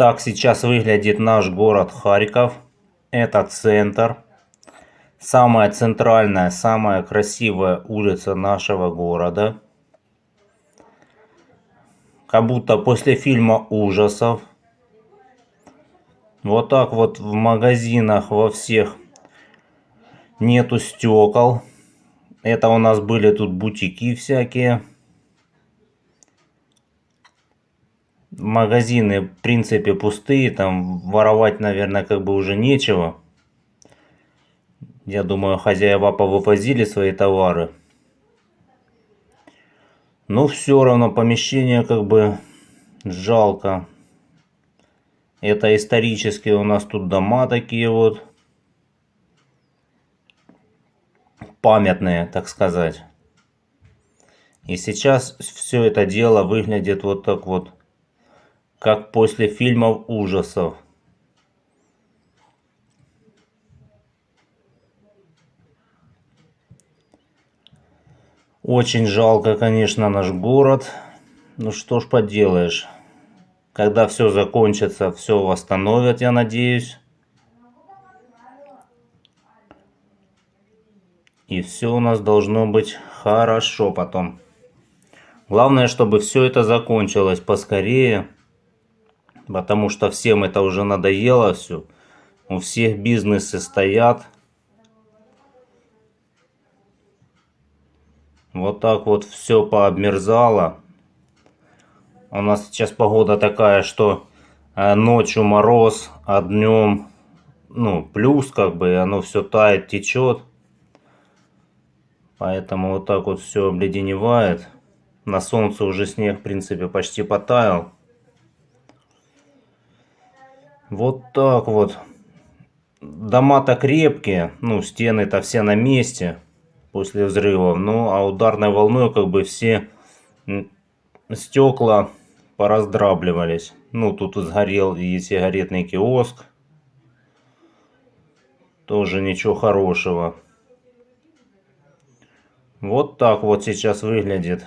Так сейчас выглядит наш город Харьков. Это центр. Самая центральная, самая красивая улица нашего города. Как будто после фильма ужасов. Вот так вот в магазинах во всех нету стекол. Это у нас были тут бутики всякие. Магазины, в принципе, пустые. Там воровать, наверное, как бы уже нечего. Я думаю, хозяева повывозили свои товары. Но все равно помещение как бы жалко. Это исторические у нас тут дома такие вот. Памятные, так сказать. И сейчас все это дело выглядит вот так вот, как после фильмов ужасов. Очень жалко, конечно, наш город. Ну что ж поделаешь. Когда все закончится, все восстановят, я надеюсь. И все у нас должно быть хорошо потом. Главное, чтобы все это закончилось поскорее. Потому что всем это уже надоело все. У всех бизнесы стоят. Вот так вот все пообмерзало. У нас сейчас погода такая, что э, ночью мороз, а днем ну, плюс как бы, оно все тает, течет. Поэтому вот так вот все обледеневает. На солнце уже снег, в принципе, почти потаял. Вот так вот. Дома-то крепкие, ну, стены-то все на месте после взрывов. Ну, а ударной волной как бы все стекла пораздравливались. Ну, тут сгорел и сигаретный киоск. Тоже ничего хорошего. Вот так вот сейчас выглядит